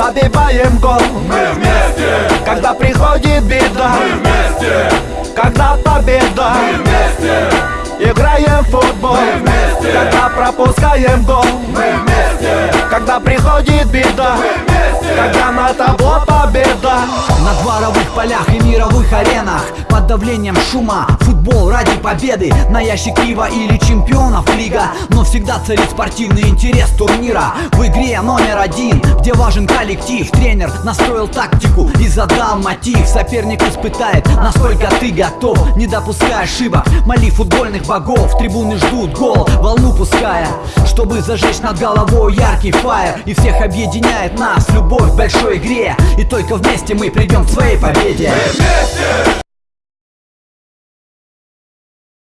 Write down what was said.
забиваем гол. Мы вместе, Когда приходит беда. Мы вместе, Когда победа. Мы вместе, Играем в футбол. Мы вместе. Когда пропускаем гол. Мы вместе, Когда приходит беда. Вместе. Когда на табло победа На дворовых полях и мировых аренах Под давлением шума Футбол ради победы. На ящик пива или чемпионов лига. Но всегда царит спортивный интерес турнира. В игре номер один Где важен коллектив. Тренер настроил тактику и задал мотив. Соперник испытает, насколько ты готов Не допускай ошибок. Моли футбольных богов Трибуны ждут гол, волну пуская Чтобы зажечь над головой яркий фаер. И всех объединяет нас любовь в большой игре И только вместе мы придем к своей победе вместе.